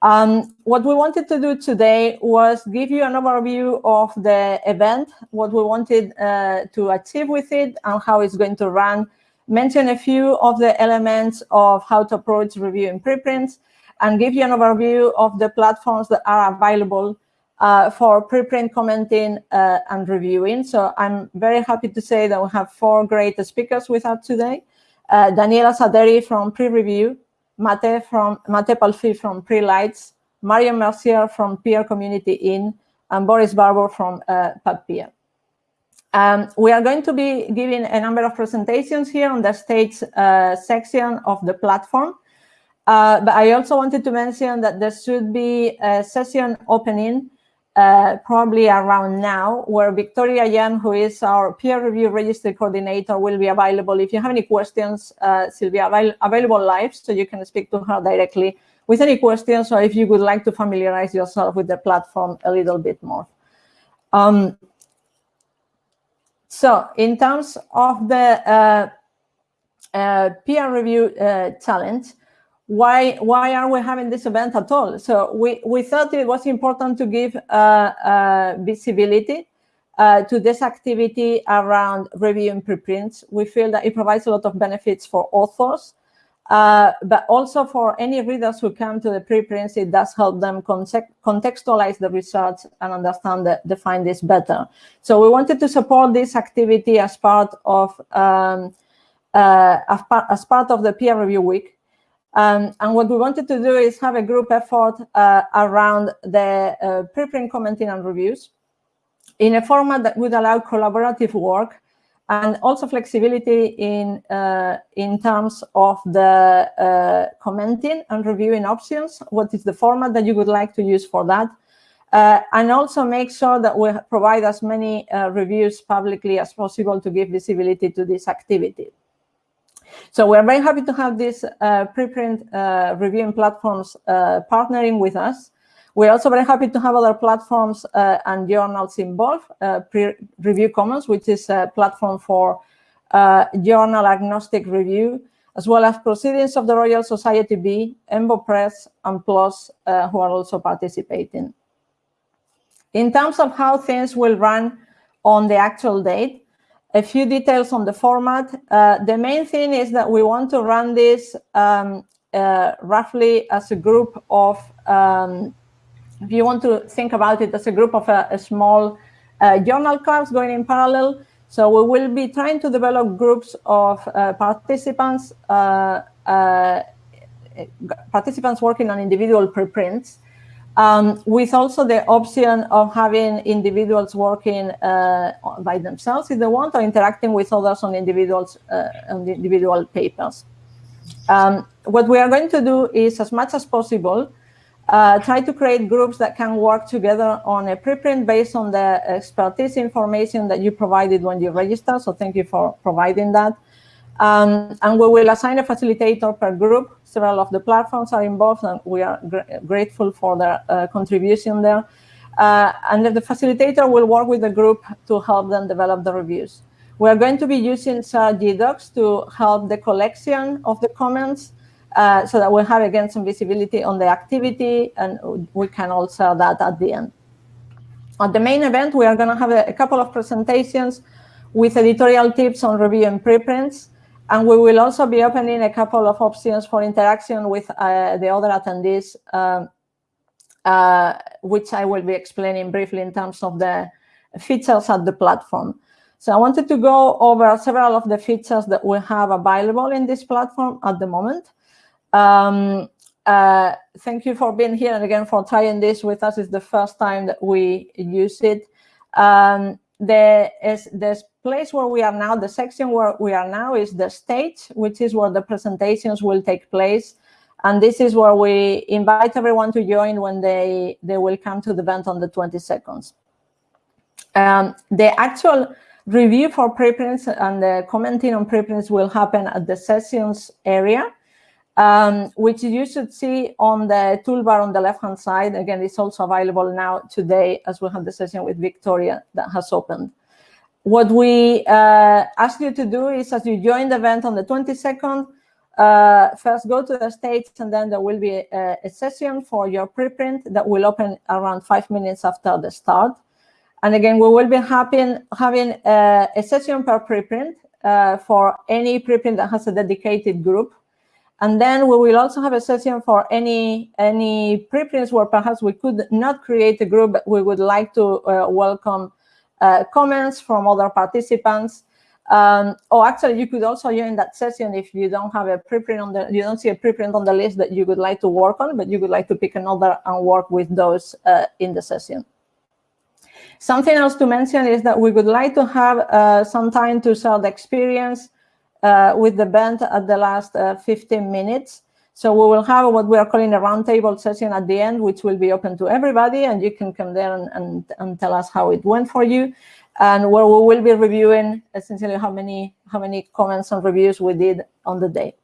Um, what we wanted to do today was give you an overview of the event, what we wanted uh, to achieve with it, and how it's going to run, mention a few of the elements of how to approach reviewing preprints, and give you an overview of the platforms that are available uh, for preprint commenting uh, and reviewing. So I'm very happy to say that we have four great speakers with us today. Uh, Daniela Saderi from PREreview, Mate from Mate Palfi from Prelights, Marion Mercier from Peer Community In, and Boris Barbour from uh, PubPeer. Um, we are going to be giving a number of presentations here on the stage uh, section of the platform. Uh, but I also wanted to mention that there should be a session opening uh, probably around now, where Victoria Yan, who is our peer review registry coordinator, will be available. If you have any questions, uh, she'll be avail available live, so you can speak to her directly with any questions, or if you would like to familiarize yourself with the platform a little bit more. Um, so in terms of the uh, uh peer review uh, challenge, why why are we having this event at all? So we, we thought it was important to give uh, uh, visibility uh, to this activity around reviewing preprints. We feel that it provides a lot of benefits for authors, uh, but also for any readers who come to the preprints, it does help them contextualize the research and understand the, the findings better. So we wanted to support this activity as part of um, uh, as, as part of the peer review week. Um, and what we wanted to do is have a group effort uh, around the uh, preprint commenting and reviews in a format that would allow collaborative work and also flexibility in uh, in terms of the uh, commenting and reviewing options. What is the format that you would like to use for that? Uh, and also make sure that we provide as many uh, reviews publicly as possible to give visibility to this activity. So we're very happy to have these uh, preprint uh, reviewing platforms uh, partnering with us. We're also very happy to have other platforms uh, and journals involved. Uh, Pre-Review Commons, which is a platform for uh, journal agnostic review, as well as Proceedings of the Royal Society B, EMBO Press, and PLOS, who are also participating. In terms of how things will run on the actual date, a few details on the format. Uh, the main thing is that we want to run this um, uh, roughly as a group of, um, if you want to think about it as a group of a, a small uh, journal clubs going in parallel. So we will be trying to develop groups of uh, participants, uh, uh, participants working on individual preprints um, with also the option of having individuals working uh, by themselves if they want, or interacting with others on individuals uh, on the individual papers. Um, what we are going to do is, as much as possible, uh, try to create groups that can work together on a preprint based on the expertise information that you provided when you register. So thank you for providing that. Um, and we will assign a facilitator per group. Several of the platforms are involved, and we are gr grateful for their uh, contribution there. Uh, and the facilitator will work with the group to help them develop the reviews. We are going to be using uh, GDocs to help the collection of the comments uh, so that we have, again, some visibility on the activity, and we can also that at the end. At the main event, we are going to have a, a couple of presentations with editorial tips on review and preprints, and we will also be opening a couple of options for interaction with uh, the other attendees, um, uh, which I will be explaining briefly in terms of the features at the platform. So I wanted to go over several of the features that we have available in this platform at the moment. Um, uh, thank you for being here and again for trying this with us. It's the first time that we use it. Um, the is this place where we are now, the section where we are now is the stage, which is where the presentations will take place. And this is where we invite everyone to join when they, they will come to the event on the 22nd. Um, the actual review for preprints and the commenting on preprints will happen at the sessions area um, which you should see on the toolbar on the left-hand side. Again, it's also available now today as we have the session with Victoria that has opened. What we uh, ask you to do is as you join the event on the 22nd, uh, first go to the stage and then there will be a, a, session for your preprint that will open around five minutes after the start. And again, we will be having, having uh, a session per preprint uh, for any preprint that has a dedicated group. And then we will also have a session for any, any preprints where perhaps we could not create a group, but we would like to uh, welcome uh, comments from other participants um, or actually, you could also join that session if you don't have a preprint on the, you don't see a preprint on the list that you would like to work on, but you would like to pick another and work with those uh, in the session. Something else to mention is that we would like to have uh, some time to share the experience uh, with the band at the last uh, 15 minutes. So we will have what we are calling a roundtable session at the end, which will be open to everybody, and you can come there and, and, and tell us how it went for you and where we will be reviewing essentially how many how many comments and reviews we did on the day.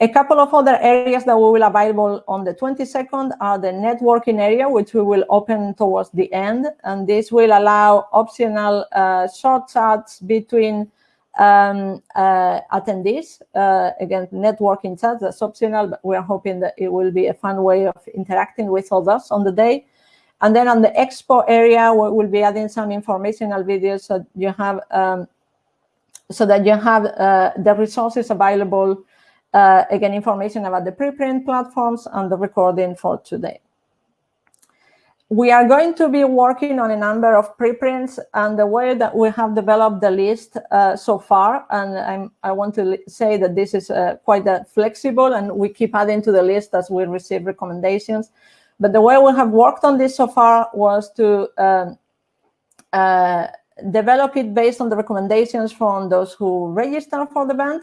A couple of other areas that we will available on the 22nd are the networking area, which we will open towards the end. And this will allow optional uh, short chats between um, uh, attendees. Uh, again, networking chats, that's optional, but we're hoping that it will be a fun way of interacting with others on the day. And then on the expo area, we will be adding some informational videos so you have um, so that you have uh, the resources available. Uh, again, information about the preprint platforms and the recording for today. We are going to be working on a number of preprints and the way that we have developed the list uh, so far, and I'm, i want to say that this is uh, quite uh, flexible and we keep adding to the list as we receive recommendations. But the way we have worked on this so far was to um, uh, develop it based on the recommendations from those who register for the band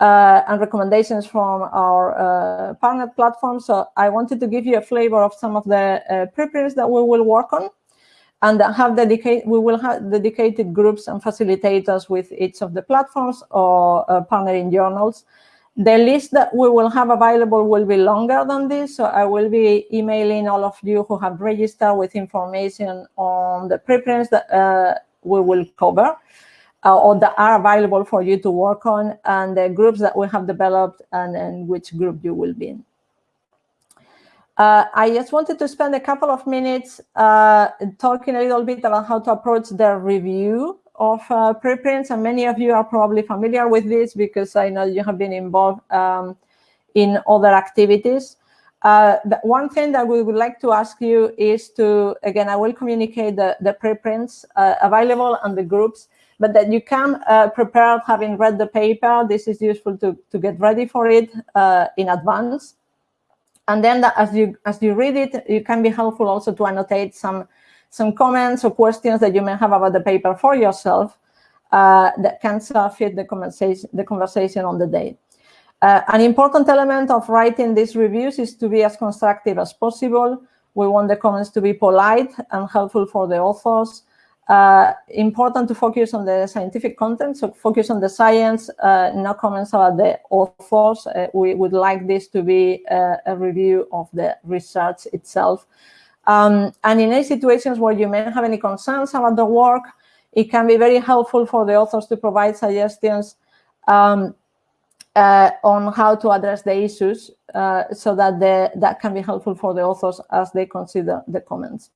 uh, and recommendations from our uh, partner platform. So I wanted to give you a flavor of some of the uh, preprints that we will work on and have dedicated, we will have dedicated groups and facilitators with each of the platforms or uh, partnering journals the list that we will have available will be longer than this, so I will be emailing all of you who have registered with information on the preprints that uh, we will cover uh, or that are available for you to work on and the groups that we have developed and, and which group you will be in. Uh, I just wanted to spend a couple of minutes uh, talking a little bit about how to approach the review of uh, preprints, and many of you are probably familiar with this because I know you have been involved um, in other activities. Uh, one thing that we would like to ask you is to, again, I will communicate the, the preprints uh, available and the groups, but that you can uh, prepare having read the paper. This is useful to, to get ready for it uh, in advance. And then as you as you read it, it can be helpful also to annotate some some comments or questions that you may have about the paper for yourself uh, that can fit the conversation, the conversation on the day. Uh, an important element of writing these reviews is to be as constructive as possible. We want the comments to be polite and helpful for the authors. Uh, important to focus on the scientific content, so focus on the science, uh, no comments about the authors. Uh, we would like this to be uh, a review of the research itself. Um, and in any situations where you may have any concerns about the work, it can be very helpful for the authors to provide suggestions um, uh, on how to address the issues uh, so that the, that can be helpful for the authors as they consider the comments.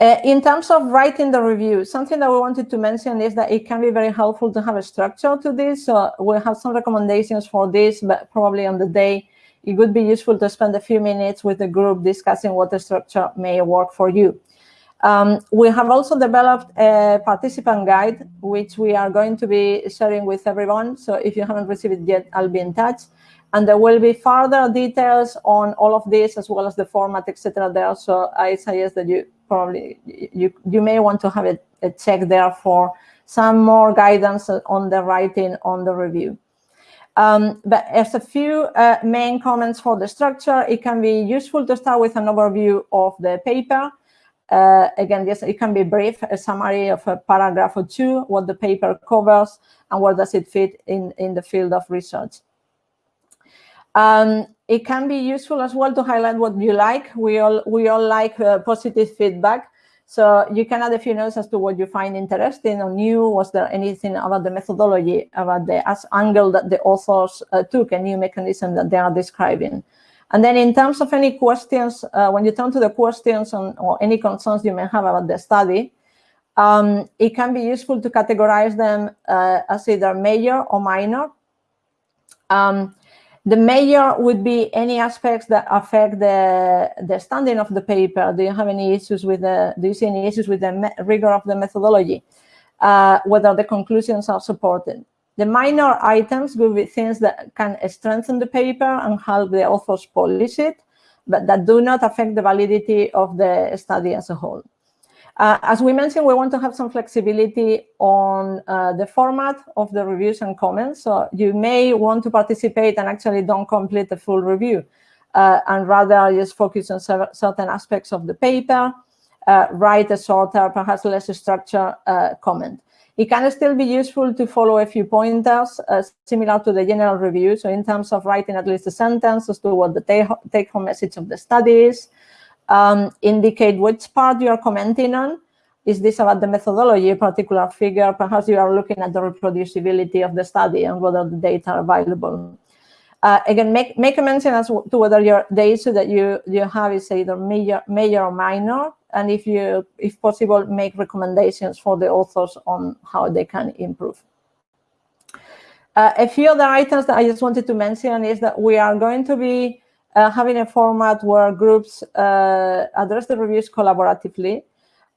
Uh, in terms of writing the review, something that we wanted to mention is that it can be very helpful to have a structure to this. So we have some recommendations for this, but probably on the day it would be useful to spend a few minutes with the group discussing what the structure may work for you. Um, we have also developed a participant guide, which we are going to be sharing with everyone. So if you haven't received it yet, I'll be in touch. And there will be further details on all of this, as well as the format, etc. there. So I suggest that you probably, you, you may want to have a, a check there for some more guidance on the writing on the review. Um, but as a few uh, main comments for the structure, it can be useful to start with an overview of the paper. Uh, again, yes, it can be brief, a summary of a paragraph or two, what the paper covers, and where does it fit in, in the field of research. Um, it can be useful as well to highlight what you like. We all, we all like uh, positive feedback. So you can add a few notes as to what you find interesting or new. Was there anything about the methodology, about the angle that the authors uh, took, a new mechanism that they are describing? And then in terms of any questions, uh, when you turn to the questions on, or any concerns you may have about the study, um, it can be useful to categorize them uh, as either major or minor. Um, the major would be any aspects that affect the, the standing of the paper. Do you have any issues with the, do you see any issues with the rigor of the methodology? Uh, whether the conclusions are supported. The minor items will be things that can strengthen the paper and help the authors polish it, but that do not affect the validity of the study as a whole. Uh, as we mentioned, we want to have some flexibility on uh, the format of the reviews and comments. So you may want to participate and actually don't complete the full review uh, and rather just focus on certain aspects of the paper, uh, write a shorter, perhaps less structured uh, comment. It can still be useful to follow a few pointers uh, similar to the general review. So in terms of writing at least a sentence as to what the take-home message of the study is, um, indicate which part you are commenting on. Is this about the methodology, a particular figure? Perhaps you are looking at the reproducibility of the study and whether the data are available. Uh, again, make, make a mention as to whether your, the issue that you, you have is either major, major or minor, and if you, if possible, make recommendations for the authors on how they can improve. Uh, a few other items that I just wanted to mention is that we are going to be uh, having a format where groups uh, address the reviews collaboratively.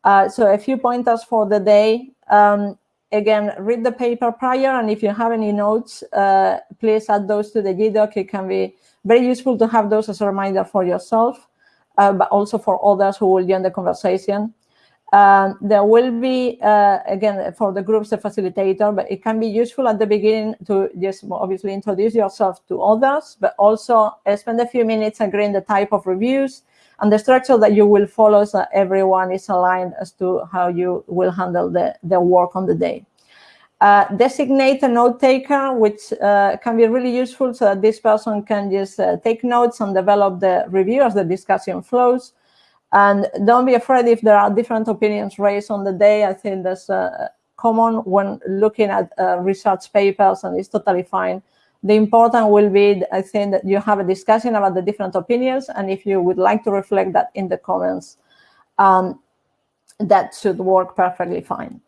Uh, so a few pointers for the day. Um, again, read the paper prior, and if you have any notes, uh, please add those to the GDoc. It can be very useful to have those as a reminder for yourself, uh, but also for others who will join the conversation. Um, there will be, uh, again, for the groups, a facilitator, but it can be useful at the beginning to just obviously introduce yourself to others, but also uh, spend a few minutes agreeing the type of reviews and the structure that you will follow so everyone is aligned as to how you will handle the, the work on the day. Uh, designate a note taker, which uh, can be really useful so that this person can just uh, take notes and develop the review as the discussion flows. And don't be afraid if there are different opinions raised on the day. I think that's uh, common when looking at uh, research papers, and it's totally fine. The important will be, I think, that you have a discussion about the different opinions, and if you would like to reflect that in the comments, um, that should work perfectly fine.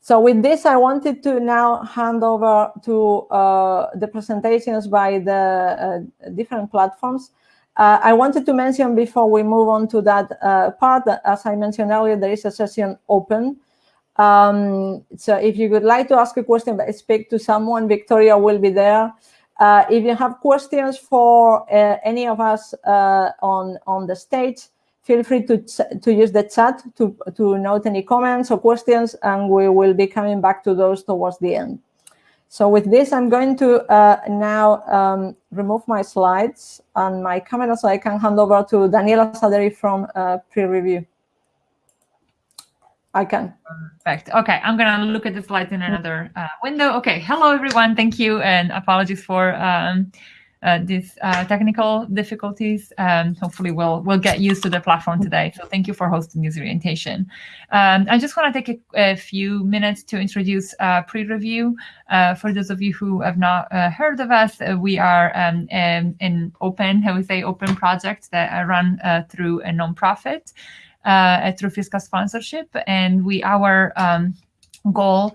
So with this, I wanted to now hand over to uh, the presentations by the uh, different platforms. Uh, I wanted to mention before we move on to that uh, part, that as I mentioned earlier, there is a session open. Um, so if you would like to ask a question, speak to someone, Victoria will be there. Uh, if you have questions for uh, any of us uh, on, on the stage, feel free to, to use the chat to, to note any comments or questions, and we will be coming back to those towards the end. So with this, I'm going to uh, now um, remove my slides and my camera so I can hand over to Daniela Saderi from uh, PREreview. I can. Perfect. Okay, I'm gonna look at the slides in another uh, window. Okay, hello everyone. Thank you and apologies for um, these uh, technical difficulties. Um, hopefully, we'll we'll get used to the platform today. So thank you for hosting this orientation. Um, I just want to take a, a, few minutes to introduce uh, PREreview. Uh, for those of you who have not uh, heard of us, uh, we are um, an, open, how we say, open project that I run through a nonprofit through fiscal sponsorship, and we our um, goal uh,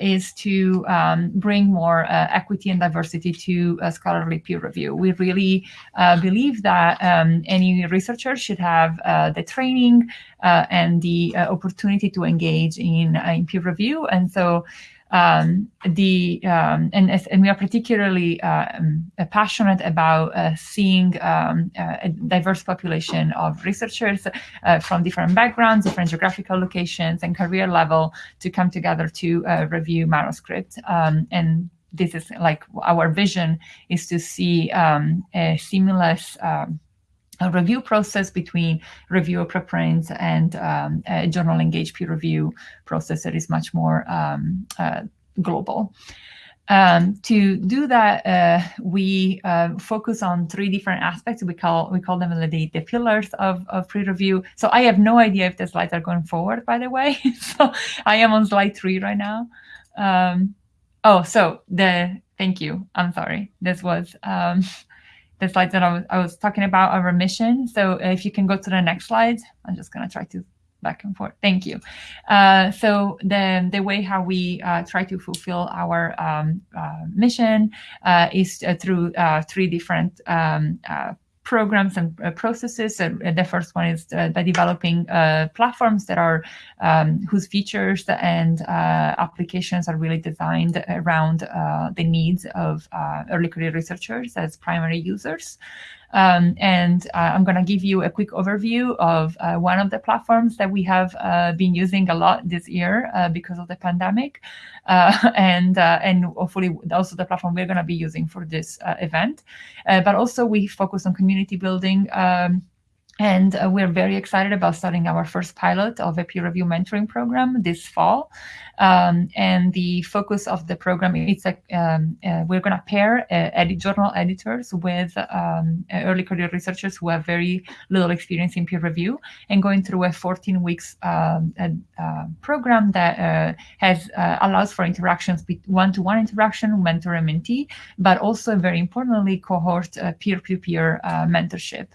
is to um, bring more uh, equity and diversity to uh, scholarly peer review. We really uh, believe that um, any researcher should have uh, the training uh, and the opportunity to engage in, in peer review. And so um, the um, and, and we are particularly um, passionate about uh, seeing um, uh, a diverse population of researchers uh, from different backgrounds, different geographical locations, and career level to come together to uh, review manuscripts. Um, and this is like our vision is to see um, a seamless a review process between reviewer preprints and um, a journal engaged peer review process that is much more um, uh, global. Um, to do that, uh, we uh, focus on three different aspects. We call we call them the, the pillars of, of PREreview. So I have no idea if the slides are going forward, by the way. so I am on slide three right now. Um, oh, so the thank you. I'm sorry. This was um, the slides that I was, I was talking about our mission. So if you can go to the next slide, I'm just going to try to back and forth. Thank you. Uh, so the, the way how we uh, try to fulfill our um, uh, mission uh, is uh, through uh, three different um, programs and uh, processes. Uh, the first one is uh, by developing platforms that are um, whose features and applications are really designed around the needs of early career researchers as primary users. Um, and uh, I'm going to give you a quick overview of uh, one of the platforms that we have uh, been using a lot this year uh, because of the pandemic, uh, and uh, and hopefully also the platform we're going to be using for this event. but also we focus on community building. Um, and uh, we're very excited about starting our first pilot of a peer review mentoring program this fall. Um, and the focus of the program is like um, uh, we're going to pair uh, edit journal editors with um, early career researchers who have very little experience in peer review and going through a 14 weeks um, uh, program that uh, has uh, allows for interactions, one-to-one interaction, mentor and mentee, but also very importantly, cohort peer-to-peer mentorship.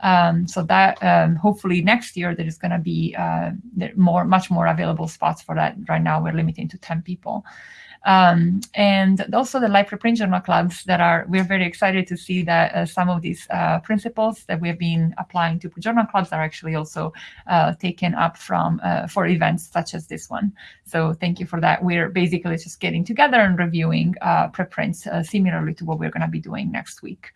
Um, so that um, hopefully next year there is going to be uh, more, much more available spots for that. Right now we're limiting to 10 people. Um, and also the live preprint journal clubs that are, we're very excited to see that uh, some of these uh, principles that we have been applying to journal clubs are actually also uh, taken up from uh, for events such as this one. So thank you for that. We're basically just getting together and reviewing uh, preprints uh, similarly to what we're going to be doing next week.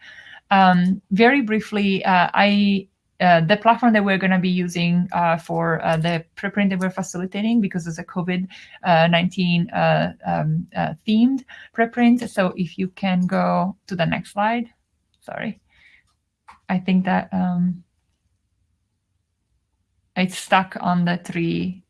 Um, very briefly, I uh, the platform that we're going to be using uh, for uh, the preprint that we're facilitating because it's a COVID-19 uh, um, uh, themed preprint. So if you can go to the next slide, sorry. I think that um, it's stuck on the three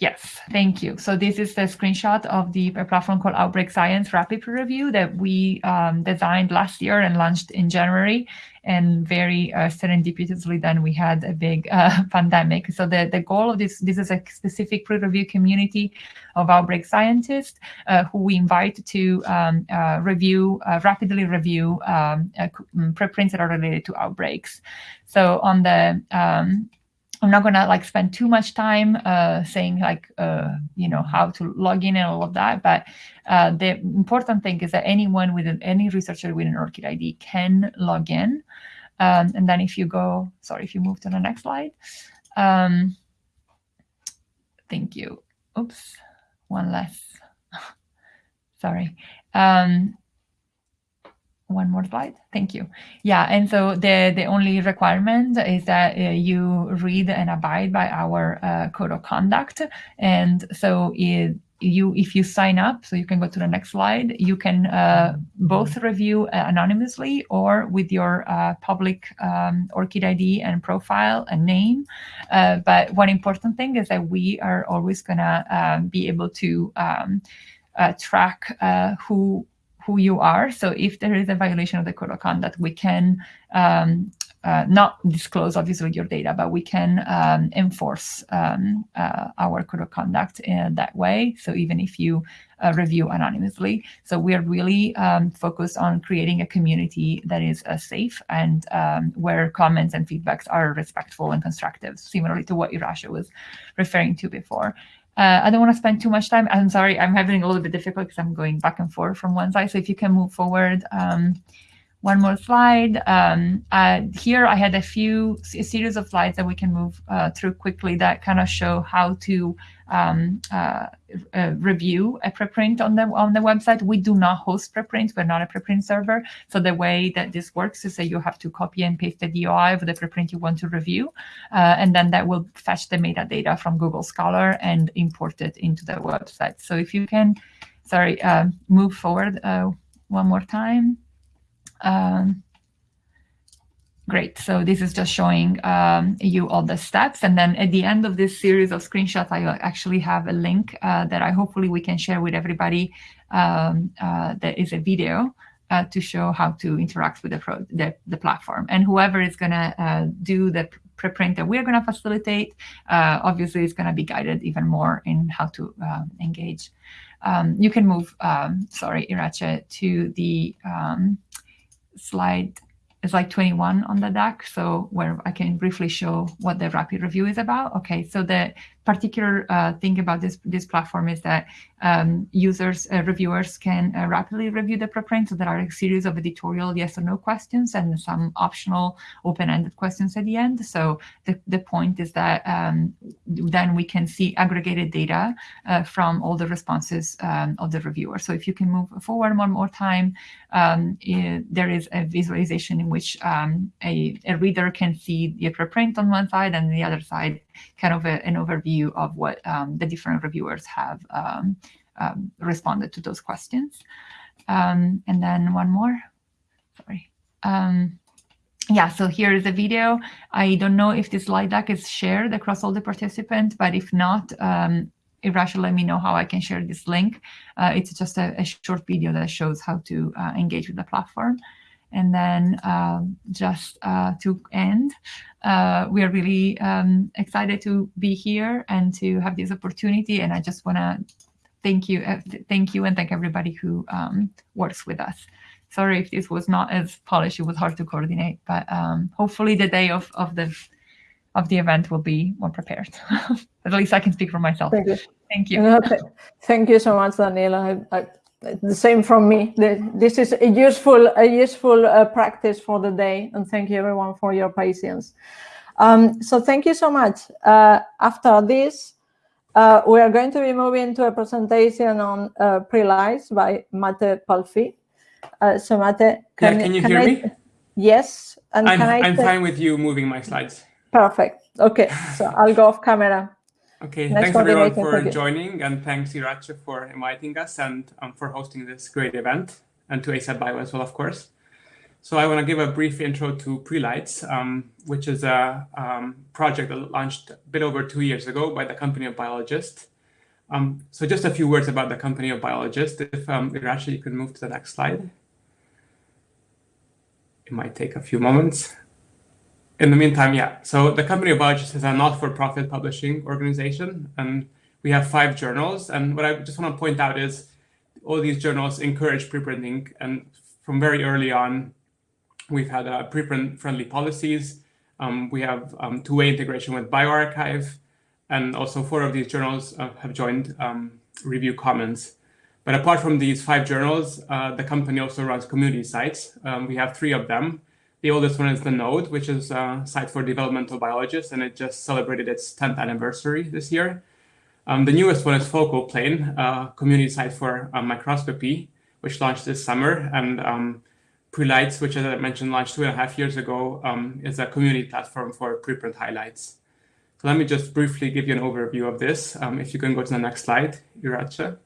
Yes, thank you. So this is the screenshot of the platform called Outbreak Science Rapid Peer Review that we um, designed last year and launched in January. And very uh, serendipitously, then we had a big uh, pandemic. So the, the goal of this, this is a specific peer review community of outbreak scientists uh, who we invite to um, uh, review, uh, rapidly review um, uh, preprints that are related to outbreaks. So on the um, I'm not gonna like spend too much time uh, saying like uh, you know how to log in and all of that, but uh, the important thing is that anyone with an, any researcher with an ORCID ID can log in. Um, and then if you go, sorry, if you move to the next slide. Um, thank you. Oops, one less. sorry. Um, one more slide. Thank you. Yeah, and so the, the only requirement is that uh, you read and abide by our uh, code of conduct. And so you, if you sign up, so you can go to the next slide, you can uh, both review uh, anonymously or with your uh, public um, ORCID ID and profile and name. Uh, but one important thing is that we are always gonna um, be able to um, track who who you are. So if there is a violation of the code of conduct, we can um, uh, not disclose obviously your data, but we can um, enforce um, uh, our code of conduct in that way. So even if you uh, review anonymously, so we are really um, focused on creating a community that is uh, safe and um, where comments and feedbacks are respectful and constructive, similarly to what Irache was referring to before. Uh, I don't want to spend too much time. I'm sorry, I'm having a little bit difficult because I'm going back and forth from one side. So if you can move forward um, one more slide. Um, uh, here I had a few a series of slides that we can move uh, through quickly that kind of show how to um, uh, uh, review a preprint on the on the website. We do not host preprints. We're not a preprint server. So the way that this works is that you have to copy and paste the DOI of the preprint you want to review, uh, and then that will fetch the metadata from Google Scholar and import it into the website. So if you can, sorry, uh, move forward one more time. Um, Great. So this is just showing um, you all the steps. And then at the end of this series of screenshots, I actually have a link uh, that I hopefully we can share with everybody um, uh, that is a video uh, to show how to interact with the, pro the, the platform. And whoever is going to uh, do the preprint that we're going to facilitate, uh, obviously is going to be guided even more in how to um, engage. Um, you can move, um, sorry, Irache, to the um, slide it's like 21 on the deck, so where I can briefly show what the rapid review is about. Okay, so the particular uh, thing about this this platform is that um, users, uh, reviewers can uh, rapidly review the preprint. So there are a series of editorial yes or no questions and some optional open-ended questions at the end. So the, the point is that um, then we can see aggregated data uh, from all the responses um, of the reviewer. So if you can move forward one more time, um, it, there is a visualization in which um, a, a reader can see the preprint on one side and the other side kind of a, an overview of what um, the different reviewers have um, um, responded to those questions. Um, and then one more, sorry. Um, yeah, so here is a video. I don't know if this slide deck is shared across all the participants, but if not, Irache, let me know how I can share this link. Uh, it's just a, a, short video that shows how to uh, engage with the platform. And then um, just uh, to end, uh, we are really um, excited to be here and to have this opportunity. And I just want to thank you, uh, thank you, and thank everybody who um, works with us. Sorry if this was not as polished; it was hard to coordinate. But um, hopefully, the day of of the of the event will be more prepared. At least I can speak for myself. Thank you. Thank you. thank you so much, Daniela. I, I, the same from me. This is a useful, a useful uh, practice for the day, and thank you everyone for your patience. Um, so thank you so much. Uh, after this, uh, we are going to be moving to a presentation on uh, pre-lights by Mate Palfi. Uh, so Mate, can, yeah, can you can hear I, me? Yes, and I'm, I'm fine with you moving my slides. Perfect. Okay, so I'll go off camera. Okay, thanks everyone for joining and thanks Irache for inviting us and um, for hosting this great event and to ASAPbio as well, of course. So I want to give a brief intro to Prelights, um, which is a um, project that launched a bit over two years ago by the company of Biologists. Um, so just a few words about the company of Biologists. If um, Irache, you could move to the next slide. It might take a few moments in the meantime, yeah. So the Company of Biologists is a not-for-profit publishing organization, and we have five journals. And what I just want to point out is all these journals encourage preprinting, and from very early on, we've had uh, preprint-friendly policies. Um, we have um, two-way integration with bioRxiv, and also four of these journals uh, have joined um, Review Commons. But apart from these five journals, uh, the company also runs community sites. Um, we have three of them. The oldest one is the Node, which is a site for developmental biologists, and it just celebrated its 10th anniversary this year. Um, the newest one is Focal Plane, a community site for um, microscopy, which launched this summer. And um, Prelights, which as I mentioned, launched two and a half years ago, um, is a community platform for preprint highlights. So let me just briefly give you an overview of this. Um, if you can go to the next slide, Irache.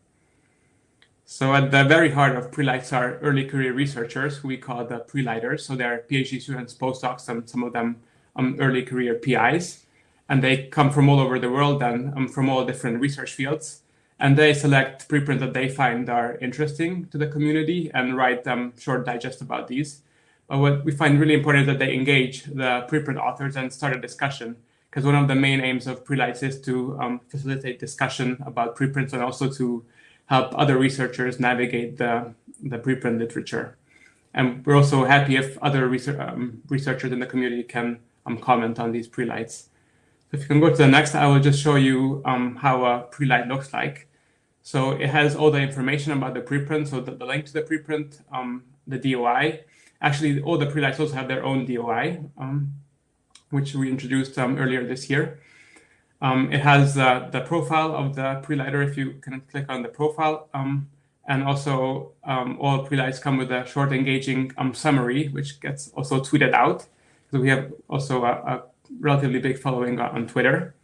So at the very heart of Prelights are early career researchers who we call the Prelighters. So they're PhD students, postdocs, and some of them um, early career PIs. And they come from all over the world and um, from all different research fields. And they select preprints that they find are interesting to the community and write um, short digest about these. But what we find really important is that they engage the preprint authors and start a discussion. Because one of the main aims of Prelights is to um, facilitate discussion about preprints and also to help other researchers navigate the, the preprint literature. And we're also happy if other research, um, researchers in the community can um, comment on these prelights. So if you can go to the next, I will just show you um, how a prelight looks like. So it has all the information about the preprint, so the, the link to the preprint, um, the DOI. Actually, all the prelights also have their own DOI, um, which we introduced um, earlier this year. Um, it has uh, the profile of the prelighter if you can click on the profile. Um, and also um, all prelights come with a short engaging um, summary, which gets also tweeted out. So we have also a, a relatively big following on Twitter.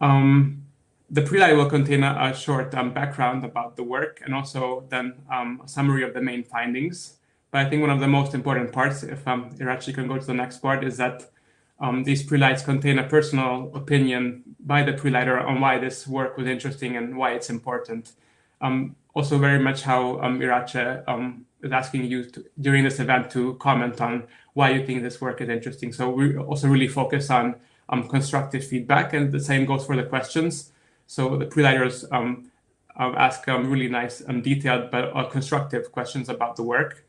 Um, the prelight will contain a, a short background about the work and also then a summary of the main findings. But I think one of the most important parts, if um, Irache can go to the next part, is that um, these prelights contain a personal opinion by the prelighter on why this work was interesting and why it's important. Um, also very much how um, Irache um, is asking you to, during this event to comment on why you think this work is interesting. So we also really focus on um, constructive feedback and the same goes for the questions. So the prelighters um, uh, ask um, really nice and detailed but uh, constructive questions about the work.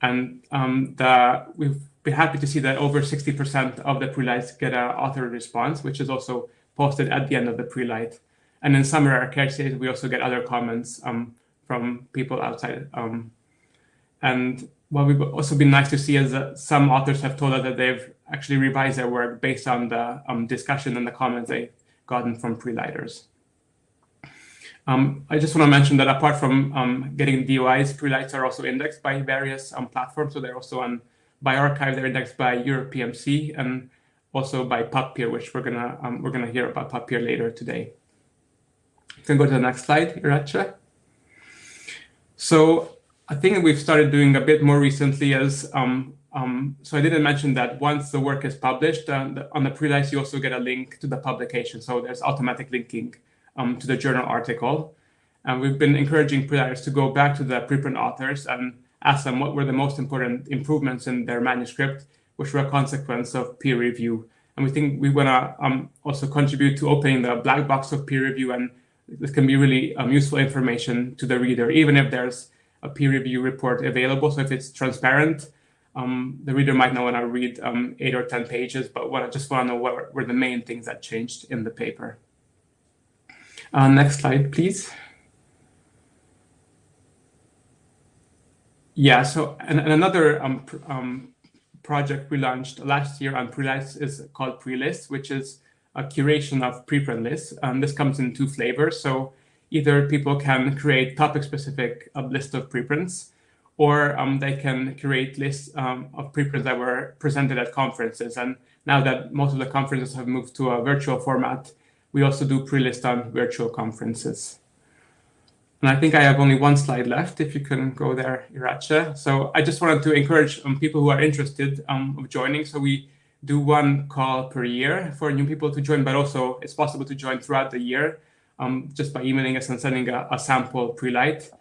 And um, the, we've been happy to see that over 60% of the prelights get an author response, which is also posted at the end of the prelight. And in some rare cases, we also get other comments um, from people outside. Um, and what we've also been nice to see is that some authors have told us that they've actually revised their work based on the um, discussion and the comments they've gotten from prelighters. Um, I just want to mention that apart from um, getting DOIs, prelights are also indexed by various um, platforms. So they're also on bioRxiv, they're indexed by EuropePMC and also by PubPeer, which we're gonna um, we're gonna hear about PubPeer later today. You can go to the next slide, Irache. So I think we've started doing a bit more recently as um, um, so I didn't mention that once the work is published uh, the, on the prelights, you also get a link to the publication. So there's automatic linking um, to the journal article. And we've been encouraging prelighters to go back to the preprint authors and ask them what were the most important improvements in their manuscript, which were a consequence of peer review. And we think we want to um, also contribute to opening the black box of peer review. And this can be really um, useful information to the reader, even if there's a peer review report available. So if it's transparent, um, the reader might not want to read um, eight or 10 pages, but want to just want to know what were the main things that changed in the paper. Uh, next slide, please. Yeah, so and, and another um, pr um, project we launched last year on prelights is called Prelist, which is a curation of preprint lists. And this comes in two flavors. So either people can create topic-specific uh, list of preprints, or um, they can create lists um, of preprints that were presented at conferences. And now that most of the conferences have moved to a virtual format, we also do pre-list on virtual conferences. And I think I have only one slide left, if you can go there, Irache. So I just wanted to encourage um, people who are interested um, of joining. So we do one call per year for new people to join, but also it's possible to join throughout the year um, just by emailing us and sending a, a sample pre-light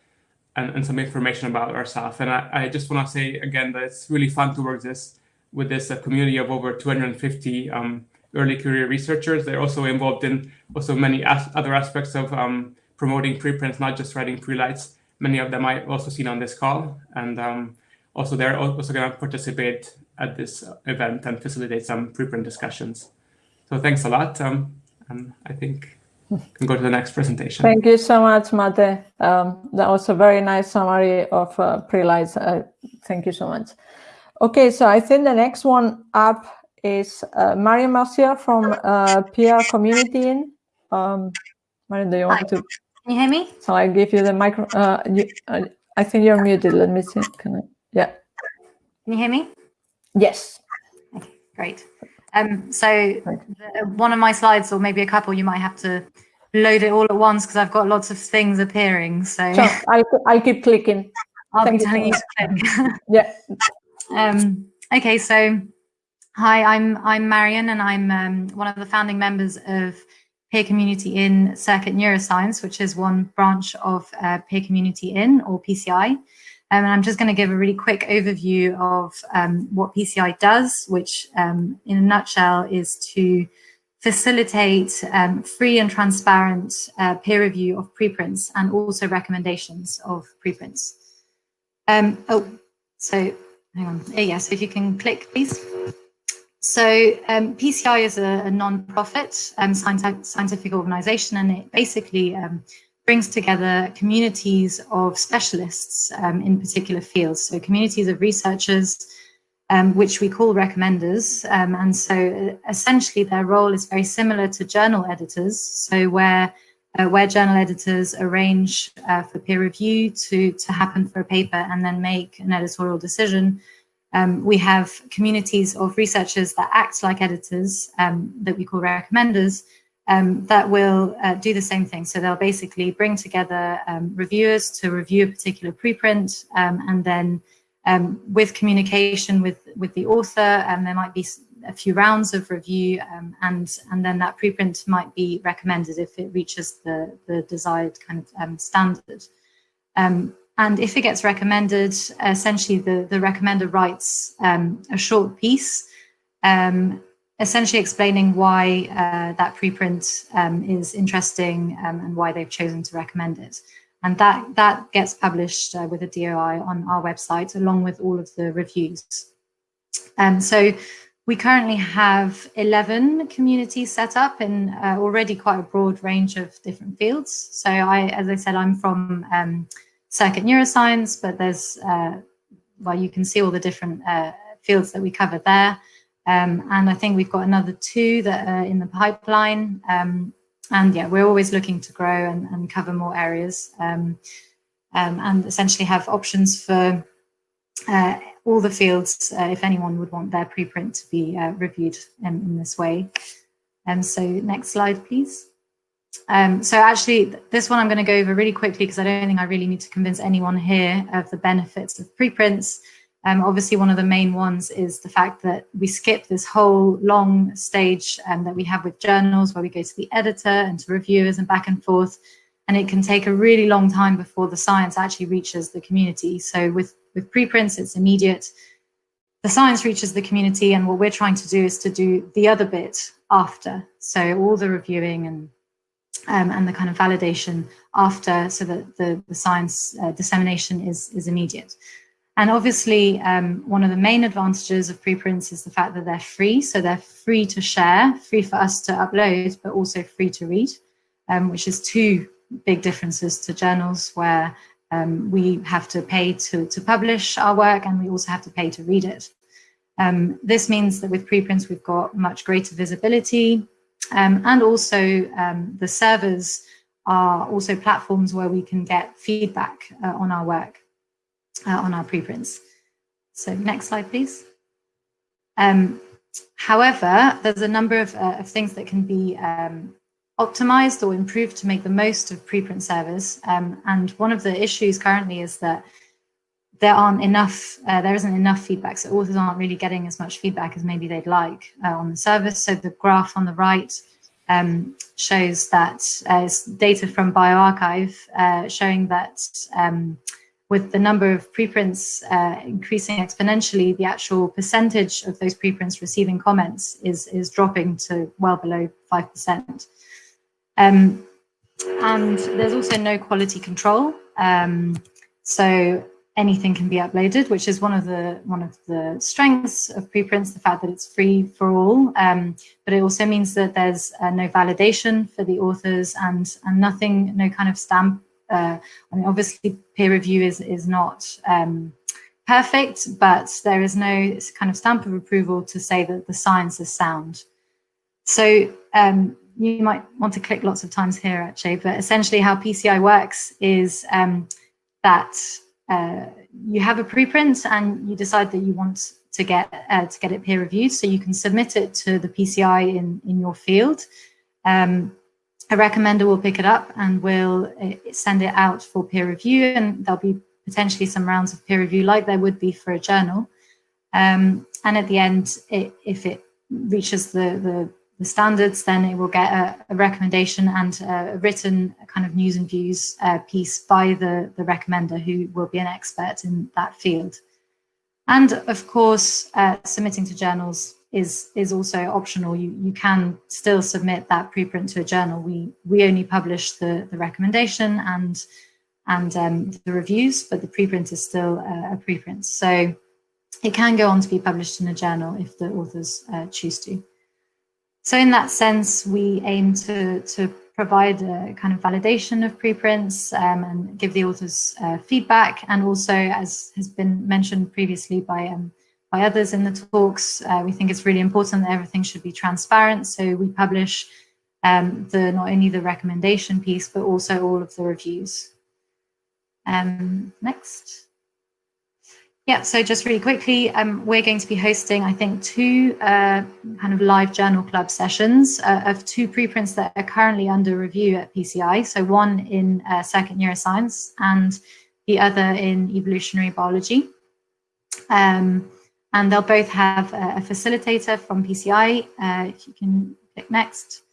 and, and, some information about ourselves. And I, I just want to say again that it's really fun to work this with this uh, community of over 250 um, early career researchers. They're also involved in also many as other aspects of um, promoting preprints, not just writing prelights. Many of them I've also seen on this call. And um, also they're also going to participate at this event and facilitate some preprint discussions. So thanks a lot. Um, and I think we can go to the next presentation. Thank you so much, Mate. Um, that was a very nice summary of uh, prelights. Uh, thank you so much. Okay, so I think the next one up is uh, Marion Mercier from uh, Peer Community In. Um, Marion, do you want Hi. to? Can you hear me? So I give you the micro. Uh, you, uh, I think you're muted. Let me see. Can I? Yeah. Can you hear me? Yes. Okay, great. Um, so the, one of my slides, or maybe a couple, you might have to load it all at once because I've got lots of things appearing. So sure. I'll, I'll keep clicking. I'll Thank be telling you to click. yeah. Um, okay, so Hi, I'm I'm Marion, and I'm um, one of the founding members of Peer Community in Circuit Neuroscience, which is one branch of uh, Peer Community in or PCI. Um, and I'm just going to give a really quick overview of um, what PCI does, which um, in a nutshell is to facilitate um, free and transparent uh, peer review of preprints and also recommendations of preprints. Um, oh, so hang on. Yes, if you can click, please. So um, PCI is a, a non-profit um, scientific, organization, and it basically um, brings together communities of specialists um, in particular fields. So communities of researchers, um, which we call recommenders. Um, and so uh, essentially their role is very similar to journal editors. So where uh, where journal editors arrange uh, for peer review to, to happen for a paper and then make an editorial decision, um, we have communities of researchers that act like editors um, that we call recommenders um, that will uh, do the same thing. So they'll basically bring together um, reviewers to review a particular preprint um, and then um, with communication with, with the author, there might be a few rounds of review, and, and then that preprint might be recommended if it reaches the, the desired kind of standard. Um, and if it gets recommended, essentially the, the recommender writes um, a short piece essentially explaining why uh, that preprint um, is interesting um, and why they've chosen to recommend it. And that, that gets published uh, with a DOI on our website, along with all of the reviews. Um, so we currently have 11 communities set up in uh, already quite a broad range of different fields. So I, as I said, I'm from um, circuit neuroscience, but there's, uh, well, you can see all the different uh, fields that we cover there. Um, and I think we've got another two that are in the pipeline. Um, and yeah, we're always looking to grow and, and cover more areas um, um and essentially have options for uh, all the fields uh, if anyone would want their preprint to be uh, reviewed in, in, this way. And um, so next slide, please. Um, so actually, this one I'm going to go over really quickly because I don't think I really need to convince anyone here of the benefits of preprints. Um, obviously, one of the main ones is the fact that we skip this whole long stage um, that we have with journals where we go to the editor and to reviewers and back and forth. And it can take a really long time before the science actually reaches the community. So with, with preprints, it's immediate. The science reaches the community and what we're trying to do is to do the other bit after. So all the reviewing and um, and the kind of validation after so that the, the science uh, dissemination is, is immediate. And obviously, um, one of the main advantages of preprints is the fact that they're free. So they're free to share, free for us to upload, but also free to read, um, which is two big differences to journals where um, we have to pay to, to publish our work and we also have to pay to read it. Um, this means that with preprints, we've got much greater visibility um, and also um, the servers are also platforms where we can get feedback uh, on our work uh, on our preprints. So next slide, please. Um, however, there's a number of, uh, of, things that can be um, optimized or improved to make the most of preprint servers. Um, and one of the issues currently is that there aren't enough, uh, there isn't enough feedback. So authors aren't really getting as much feedback as maybe they'd like uh, on the service. So the graph on the right um, shows that uh, data from bioRxiv uh, showing that um, with the number of preprints uh, increasing exponentially, the actual percentage of those preprints receiving comments is, is dropping to well below 5%. Um, and there's also no quality control. Um, so anything can be uploaded, which is one of the one of the strengths of preprints, the fact that it's free for all. Um, but it also means that there's uh, no validation for the authors and, and nothing, no kind of stamp uh, I mean, obviously peer review is, is not um, perfect, but there is no kind of stamp of approval to say that the science is sound. So um, you might want to click lots of times here actually, but essentially how PCI works is um, that uh, you have a preprint and you decide that you want to get uh, to get it peer reviewed. So you can submit it to the PCI in, in your field. Um, a recommender will pick it up and will eh, send it out for peer review and there'll be potentially some rounds of peer review like there would be for a journal. Um, and at the end, it, if it reaches the, the, the, standards, then it will get a, a, recommendation and a written kind of news and views uh, piece by the, the recommender who will be an expert in that field. And of course, uh, submitting to journals is is also optional. You you can still submit that preprint to a journal. We we only publish the the recommendation and and um, the reviews, but the preprint is still uh, a preprint. So it can go on to be published in a journal if the authors uh, choose to. So in that sense, we aim to to provide a kind of validation of preprints um, and give the authors uh, feedback, and also, as has been mentioned previously by um, by others in the talks. Uh, we think it's really important that everything should be transparent. So we publish um, the not only the recommendation piece, but also all of the reviews. Um, next. Yeah, so just really quickly, um, we're going to be hosting, I think, two uh, kind of live journal club sessions uh, of two preprints that are currently under review at PCI. So one in uh, neuroscience and the other in evolutionary biology. Um, and they'll both have a, a facilitator from PCI. Uh, if you can click next.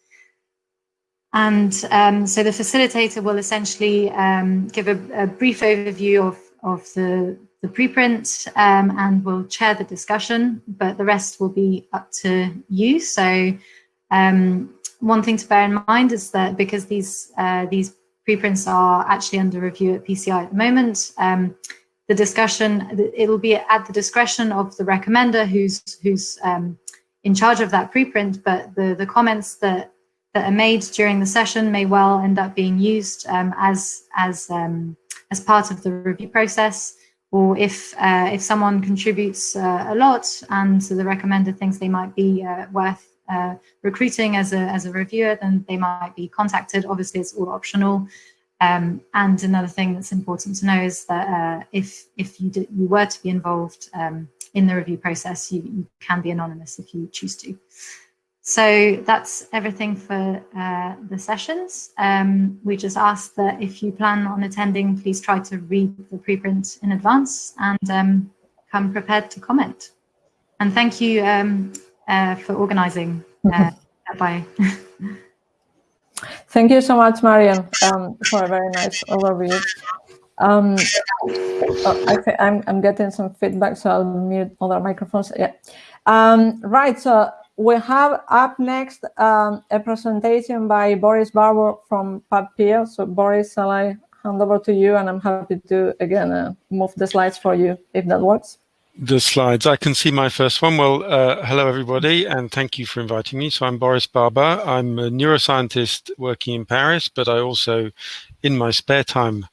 And um, so the facilitator will essentially um, give a, a, brief overview of, of the, the preprint um, and will chair the discussion, but the rest will be up to you. So um, one thing to bear in mind is that because these, uh, these preprints are actually under review at PCI at the moment, um, the discussion, it'll be at the discretion of the recommender who's, who's um, in charge of that preprint, but the, the comments that that are made during the session may well end up being used um, as as um, as part of the review process, or if uh, if someone contributes uh, a lot and the recommender thinks they might be uh, worth uh, recruiting as a as a reviewer, then they might be contacted. Obviously, it's all optional. Um, and another thing that's important to know is that uh, if if you did, you were to be involved um, in the review process, you, you can be anonymous if you choose to. So that's everything for uh, the sessions. Um, we just ask that if you plan on attending, please try to read the preprint in advance and um, come prepared to comment. And thank you um, uh, for organizing uh, by. Thank you so much, Marion, um, for a very nice overview. Um, oh, I I'm, I'm getting some feedback, so I'll mute other microphones. Yeah. Um, right. So we have up next um, a presentation by Boris Barbour from PubPeer. So Boris, shall I hand over to you? And I'm happy to, again, uh, move the slides for you, if that works. The slides. I can see my first one. Well, uh, hello, everybody, and thank you for inviting me. So I'm Boris Barbour. I'm a neuroscientist working in Paris, but I also, in my spare time,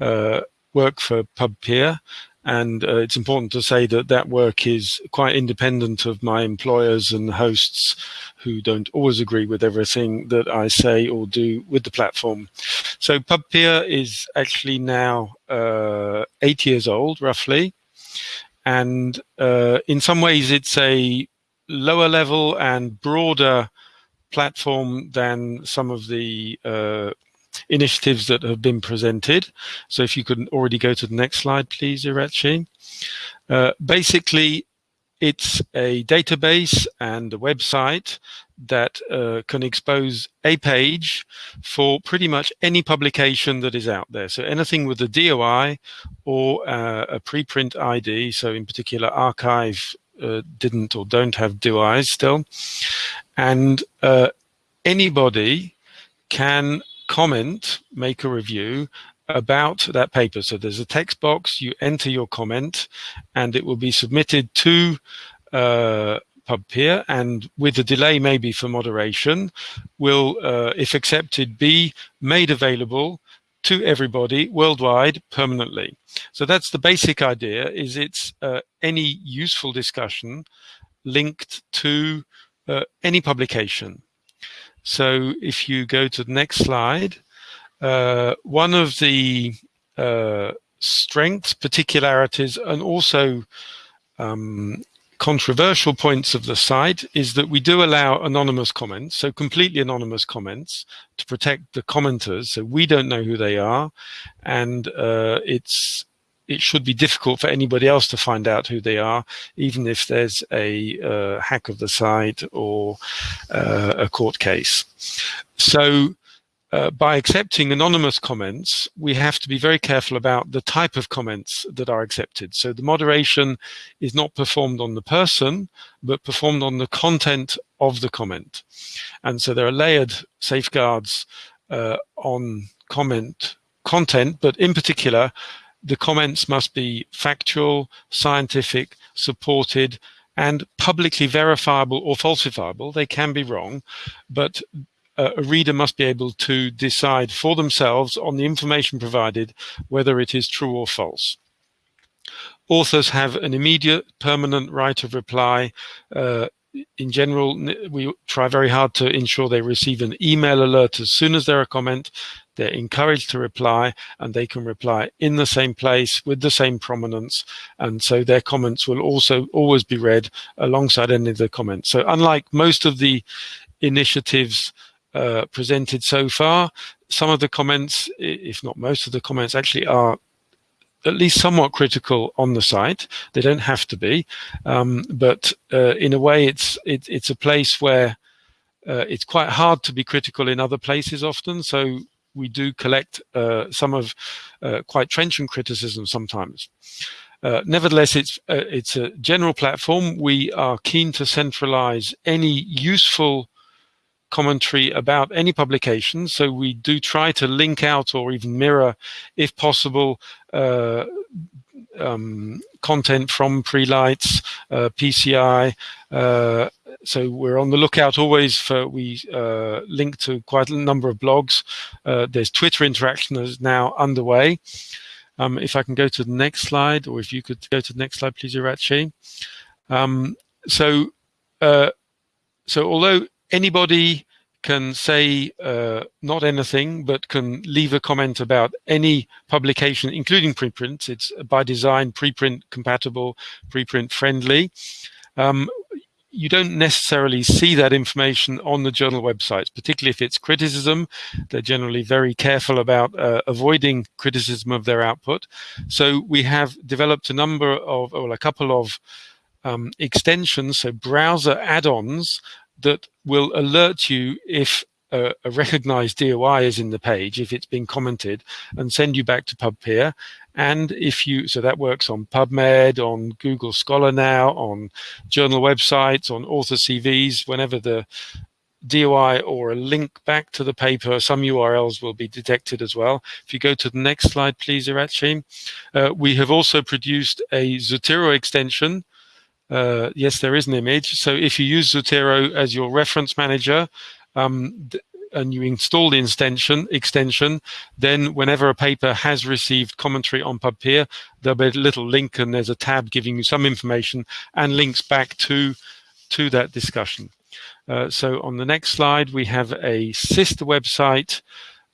uh, work for PubPeer, and uh, it's important to say that that work is quite independent of my employers and hosts who don't always agree with everything that I say or do with the platform. So PubPeer is actually now uh, eight years old, roughly. And uh, in some ways, it's a lower level and broader platform than some of the uh, initiatives that have been presented. So if you could already go to the next slide, please, Irache. Uh, basically, it's a database and a website that uh, can expose a page for pretty much any publication that is out there. So anything with a DOI or uh, a preprint ID, so in particular arXiv uh, didn't or don't have DOIs still. And uh, anybody can comment, make a review about that paper. So there's a text box, you enter your comment, and it will be submitted to uh, PubPeer, and with a delay maybe for moderation, will, uh, if accepted, be made available to everybody worldwide permanently. So that's the basic idea, is it's uh, any useful discussion linked to uh, any publication. So if you go to the next slide, uh, one of the uh, strengths, particularities, and also um, controversial points of the site is that we do allow anonymous comments, so completely anonymous comments to protect the commenters. So we don't know who they are, and uh, it's it should be difficult for anybody else to find out who they are, even if there's a uh, hack of the site or uh, a court case. So uh, by accepting anonymous comments, we have to be very careful about the type of comments that are accepted. So the moderation is not performed on the person, but performed on the content of the comment. And so there are layered safeguards uh, on comment content, but in particular, the comments must be factual, scientific, supported, and publicly verifiable or falsifiable. They can be wrong, but uh, a reader must be able to decide for themselves on the information provided whether it is true or false. Authors have an immediate permanent right of reply. Uh, in general, we try very hard to ensure they receive an email alert as soon as there are comment they're encouraged to reply and they can reply in the same place with the same prominence. And so their comments will also always be read alongside any of the comments. So unlike most of the initiatives uh, presented so far, some of the comments, if not most of the comments, actually are at least somewhat critical on the site. They don't have to be, um, but uh, in a way, it's it, it's a place where uh, it's quite hard to be critical in other places often. So we do collect uh, some of uh, quite trenchant criticism sometimes. Uh, nevertheless, it's uh, it's a general platform. We are keen to centralize any useful commentary about any publication. So we do try to link out or even mirror, if possible, uh, um, content from Prelights, uh, PCI. Uh, so we're on the lookout always for, we uh, link to quite a number of blogs. Uh, there's Twitter interaction that is now underway. Um, if I can go to the next slide, or if you could go to the next slide, please, Irache. Um, so, uh, so although anybody can say uh, not anything, but can leave a comment about any publication, including preprints. It's by design preprint compatible, preprint friendly. Um, you don't necessarily see that information on the journal websites, particularly if it's criticism. They're generally very careful about uh, avoiding criticism of their output. So we have developed a number of, or a couple of um, extensions, so browser add-ons that will alert you if a, a, recognized DOI is in the page, if it's been commented, and send you back to PubPeer. And if you, so that works on PubMed, on Google Scholar now, on journal websites, on author CVs, whenever the DOI or a link back to the paper, some URLs will be detected as well. If you go to the next slide, please, Irache. Uh, we have also produced a Zotero extension. Uh, yes, there is an image. So if you use Zotero as your reference manager, um, and you install the extension, extension, then whenever a paper has received commentary on PubPeer, there'll be a little link and there's a tab giving you some information and links back to, to that discussion. Uh, so on the next slide, we have a sister website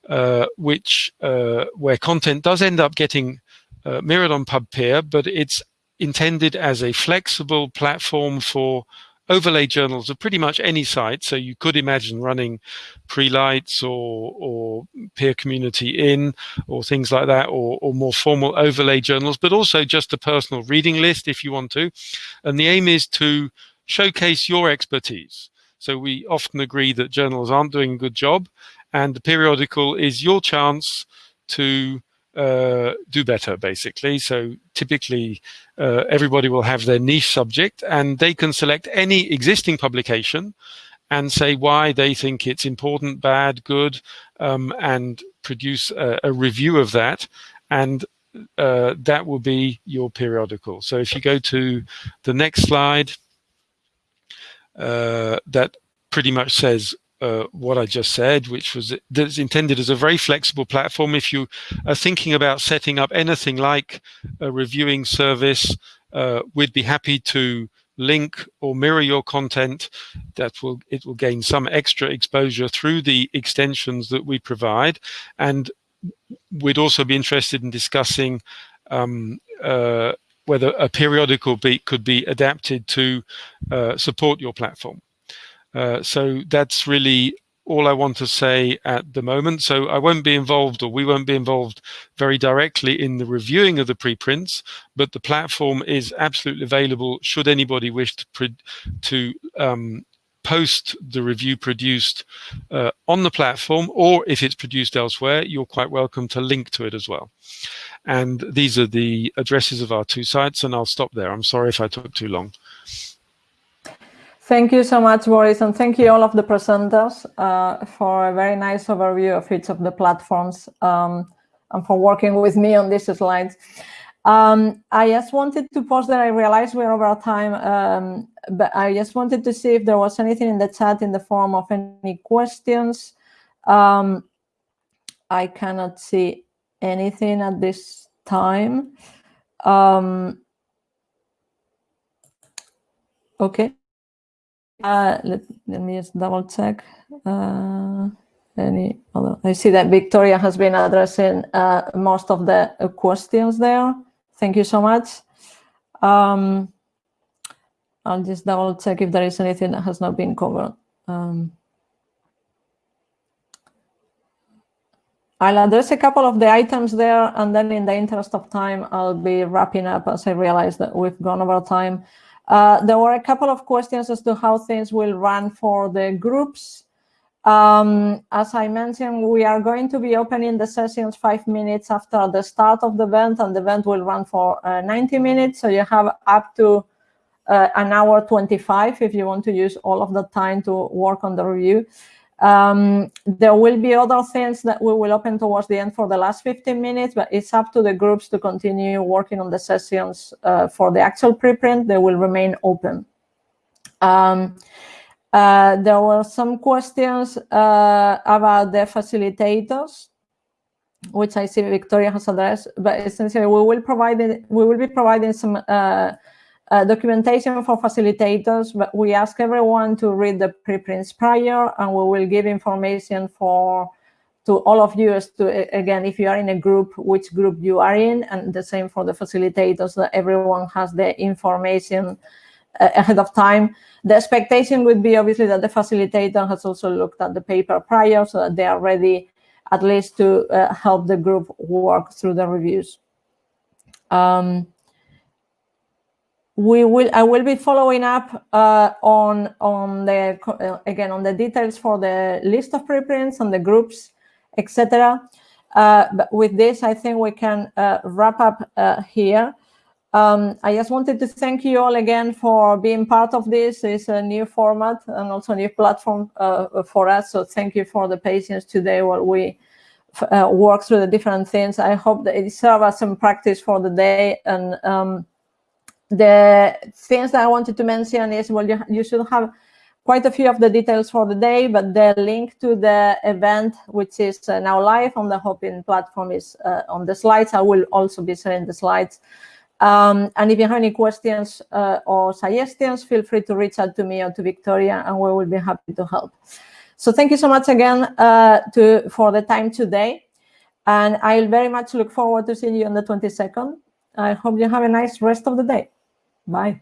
uh, which uh, where content does end up getting uh, mirrored on PubPeer, but it's intended as a flexible platform for overlay journals of pretty much any site. So you could imagine running Prelights or, or peer community in or things like that, or, or more formal overlay journals, but also just a personal reading list if you want to. And the aim is to showcase your expertise. So we often agree that journals aren't doing a good job and the peeriodical is your chance to uh, do better, basically. So typically, uh, everybody will have their niche subject, and they can select any existing publication and say why they think it's important, bad, good, um, and produce a, a, review of that. And uh, that will be your peeriodical. So if you go to the next slide, uh, that pretty much says uh, what I just said, which was that's intended as a very flexible platform. If you are thinking about setting up anything like a reviewing service, uh, we'd be happy to link or mirror your content. That will it will gain some extra exposure through the extensions that we provide, and we'd also be interested in discussing. Um, uh, whether a peeriodical beat could be adapted to uh, support your platform. Uh, so that's really all I want to say at the moment. So I won't be involved or we won't be involved very directly in the reviewing of the preprints, but the platform is absolutely available should anybody wish to, to um, post the review produced uh, on the platform or if it's produced elsewhere, you're quite welcome to link to it as well. And these are the addresses of our two sites and I'll stop there. I'm sorry if I took too long. Thank you so much, Boris, and thank you all of the presenters uh, for a very nice overview of each of the platforms um, and for working with me on these slides. Um, I just wanted to pause that I realized we're over time, um, but I just wanted to see if there was anything in the chat in the form of any questions. Um, I cannot see anything at this time. Um, okay. Uh, let, let me just double check. Uh, any other? I see that Victoria has been addressing uh, most of the questions there. Thank you so much. Um, I'll just double check if there is anything that has not been covered. Um, I'll address a couple of the items there, and then in the interest of time, I'll be wrapping up as I realize that we've gone over time. Uh, there were a couple of questions as to how things will run for the groups. Um, as I mentioned, we are going to be opening the sessions five minutes after the start of the event, and the event will run for uh, 90 minutes. So you have up to uh, an hour 25 if you want to use all of the time to work on the review. Um, there will be other things that we will open towards the end for the last 15 minutes, but it's up to the groups to continue working on the sessions uh, for the actual preprint. They will remain open. Um, uh, there were some questions uh, about the facilitators, which I see Victoria has addressed, but essentially we will provide we will be providing some uh, documentation for facilitators, but we ask everyone to read the preprints prior, and we will give information for to all of you as to, again, if you are in a group, which group you are in, and the same for the facilitators, that everyone has the information uh, ahead of time. The expectation would be obviously that the facilitator has also looked at the paper prior so that they are ready at least to uh, help the group work through the reviews. Um, we will i will be following up uh, on on the uh, again on the details for the list of preprints and the groups etc uh, but with this i think we can uh, wrap up uh, here. Um, i just wanted to thank you all again for being part of this. It's a new format and also a new platform for us. So thank you for the patience today while we work through the different things. I hope that it serves as some practice for the day and um, the things that I wanted to mention is, well, you, you should have quite a few of the details for the day, but the link to the event, which is uh, now live on the Hopin platform, is uh, on the slides. I will also be sharing the slides. Um, and if you have any questions uh, or suggestions, feel free to reach out to me or to Victoria, and we will be happy to help. So thank you so much again uh, to, for the time today. And I'll very much look forward to seeing you on the 22nd. I hope you have a nice rest of the day. Bye.